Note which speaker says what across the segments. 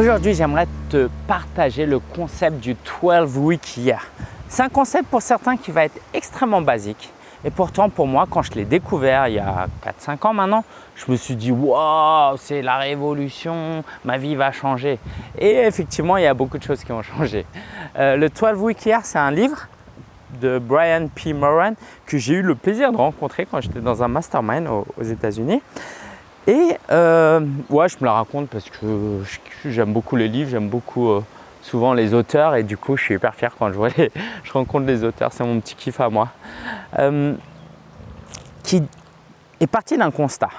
Speaker 1: Aujourd'hui, j'aimerais te partager le concept du 12 week year. C'est un concept pour certains qui va être extrêmement basique. Et pourtant, pour moi, quand je l'ai découvert il y a 4-5 ans maintenant, je me suis dit « Waouh, c'est la révolution, ma vie va changer ». Et effectivement, il y a beaucoup de choses qui ont changé. Euh, le 12 week year, c'est un livre de Brian P. Moran que j'ai eu le plaisir de rencontrer quand j'étais dans un mastermind aux, États-Unis. Et euh, ouais, je me la raconte parce que j'aime beaucoup les livres, j'aime beaucoup euh, souvent les auteurs et du coup, je suis hyper fier quand je, vois les, je rencontre les auteurs, c'est mon petit kiff à moi. Euh, qui est parti d'un constat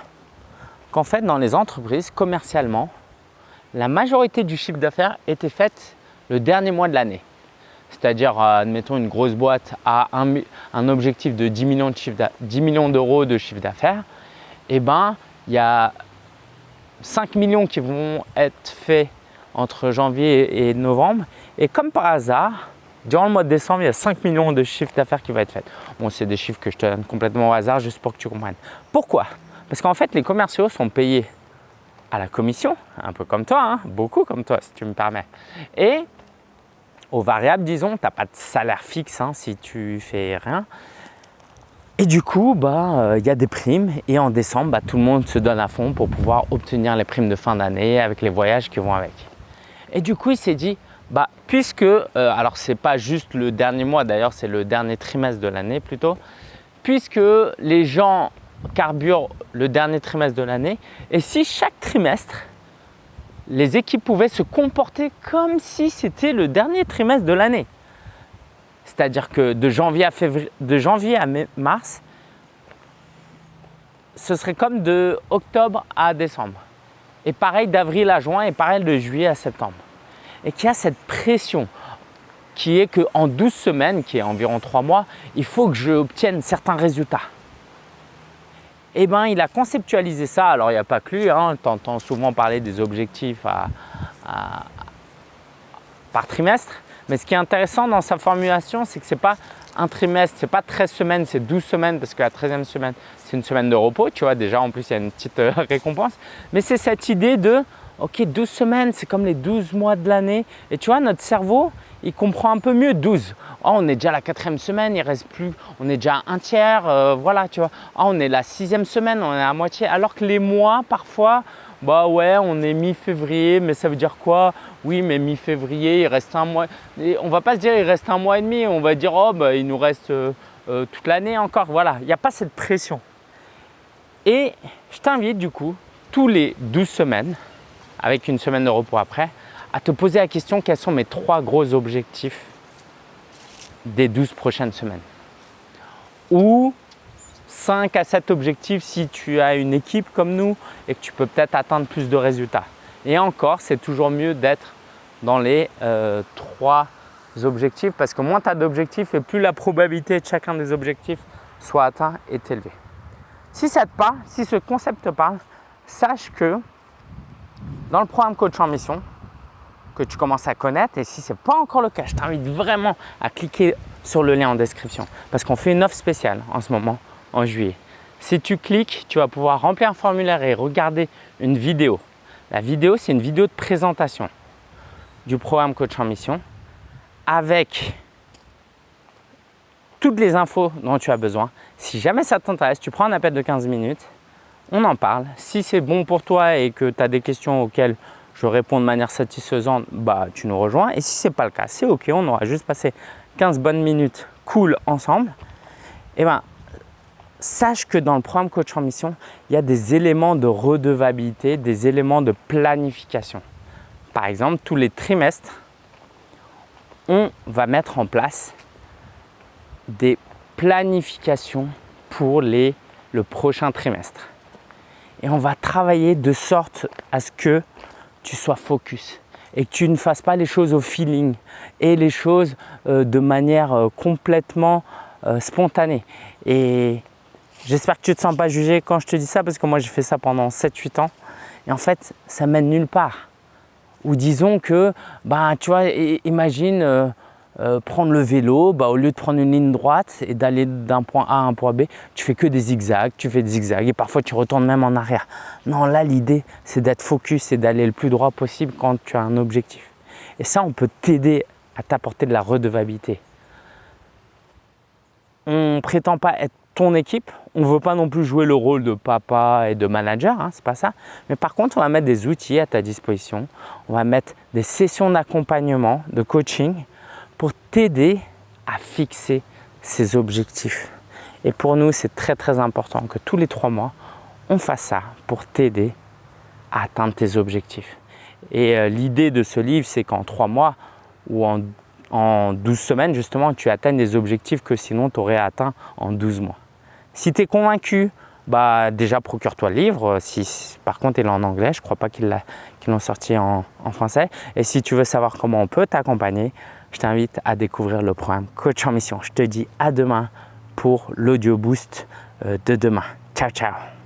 Speaker 1: qu'en fait, dans les entreprises, commercialement, la majorité du chiffre d'affaires était faite le dernier mois de l'année c'est-à-dire, admettons, une grosse boîte a un, objectif de 10 millions d'euros de chiffre d'affaires, et eh ben, il y a 5 millions qui vont être faits entre janvier et novembre. Et comme par hasard, durant le mois de décembre, il y a 5 millions de chiffre d'affaires qui vont être faits. Bon, c'est des chiffres que je te donne complètement au hasard juste pour que tu comprennes. Pourquoi? Parce qu'en fait, les commerciaux sont payés à la commission, un peu comme toi, hein, beaucoup comme toi si tu me permets. Et aux variables, disons, tu n'as pas de salaire fixe hein, si tu fais rien. Et du coup, bah, euh, il y a des primes et en décembre, bah, tout le monde se donne à fond pour pouvoir obtenir les primes de fin d'année avec les voyages qui vont avec. Et du coup, il s'est dit, bah, puisque, euh, alors c'est pas juste le dernier mois, d'ailleurs c'est le dernier trimestre de l'année plutôt, puisque les gens carburent le dernier trimestre de l'année, et si chaque trimestre, les équipes pouvaient se comporter comme si c'était le dernier trimestre de l'année. C'est-à-dire que de janvier, à de janvier à mars, ce serait comme de octobre à décembre. Et pareil d'avril à juin et pareil de juillet à septembre. Et qu'il y a cette pression qui est qu'en 12 semaines, qui est environ 3 mois, il faut que j'obtienne certains résultats. Eh bien, il a conceptualisé ça. Alors, il n'y a pas que lui, hein, tu entends souvent parler des objectifs par trimestre. Mais ce qui est intéressant dans sa formulation, c'est que ce n'est pas un trimestre, ce n'est pas 13 semaines, c'est 12 semaines parce que la 13e semaine, c'est une semaine de repos. Tu vois, déjà, en plus, il y a une petite euh, récompense. Mais c'est cette idée de, ok, 12 semaines, c'est comme les 12 mois de l'année. Et tu vois, notre cerveau, il comprend un peu mieux 12. Oh, on est déjà à la quatrième semaine, il reste plus, on est déjà un tiers, euh, voilà, tu vois. Oh, on est la sixième semaine, on est à moitié. Alors que les mois, parfois, bah ouais, on est mi-février, mais ça veut dire quoi? Oui, mais mi-février, il reste un mois. Et on va pas se dire il reste un mois et demi, on va dire oh, bah, il nous reste euh, euh, toute l'année encore. Voilà, il n'y a pas cette pression. Et je t'invite du coup, tous les 12 semaines, avec une semaine de repos après, à te poser la question quels sont mes trois gros objectifs des 12 prochaines semaines? Ou 5 à 7 objectifs si tu as une équipe comme nous et que tu peux peut-être atteindre plus de résultats. Et encore, c'est toujours mieux d'être dans les euh, trois objectifs parce que moins tu as d'objectifs et plus la probabilité de chacun des objectifs soit atteint est élevée. Si ça te parle, si ce concept te parle, sache que dans le programme Coach en Mission, que tu commences à connaître. Et si ce n'est pas encore le cas, je t'invite vraiment à cliquer sur le lien en description parce qu'on fait une offre spéciale en ce moment, en juillet. Si tu cliques, tu vas pouvoir remplir un formulaire et regarder une vidéo. La vidéo, c'est une vidéo de présentation du programme Coach en Mission avec toutes les infos dont tu as besoin. Si jamais ça t'intéresse, tu prends un appel de 15 minutes, on en parle. Si c'est bon pour toi et que tu as des questions auxquelles je réponds de manière satisfaisante, bah, tu nous rejoins. Et si ce n'est pas le cas, c'est OK, on aura juste passé 15 bonnes minutes cool ensemble. Et eh ben, sache que dans le programme Coach en Mission, il y a des éléments de redevabilité, des éléments de planification. Par exemple, tous les trimestres, on va mettre en place des planifications pour le prochain trimestre. Et on va travailler de sorte à ce que tu sois focus et que tu ne fasses pas les choses au feeling et les choses euh, de manière euh, complètement euh, spontanée. Et j'espère que tu ne te sens pas jugé quand je te dis ça parce que moi j'ai fait ça pendant 7-8 ans et en fait ça mène nulle part. Ou disons que, bah, tu vois, imagine euh, prendre le vélo, bah, au lieu de prendre une ligne droite et d'aller d'un point A à un point B, tu fais que des zigzags, tu fais des zigzags et parfois tu retournes même en arrière. Non, là l'idée c'est d'être focus et d'aller le plus droit possible quand tu as un objectif. Et ça, on peut t'aider à t'apporter de la redevabilité. On ne prétend pas être ton équipe, on ne veut pas non plus jouer le rôle de papa et de manager, hein, c'est pas ça. Mais par contre, on va mettre des outils à ta disposition, on va mettre des sessions d'accompagnement, de coaching pour t'aider à fixer ces objectifs. Et pour nous, c'est très très important que tous les trois mois, on fasse ça pour t'aider à atteindre tes objectifs. Et euh, l'idée de ce livre, c'est qu'en trois mois ou en, en 12 semaines, justement, tu atteignes des objectifs que sinon tu aurais atteint en 12 mois. Si tu es convaincu, bah déjà procure-toi le livre. Si, par contre, il est en anglais, je ne crois pas qu'ils l'ont sorti en, français. Et si tu veux savoir comment on peut t'accompagner, je t'invite à découvrir le programme Coach en Mission. Je te dis à demain pour l'audio boost euh, de demain. Ciao, ciao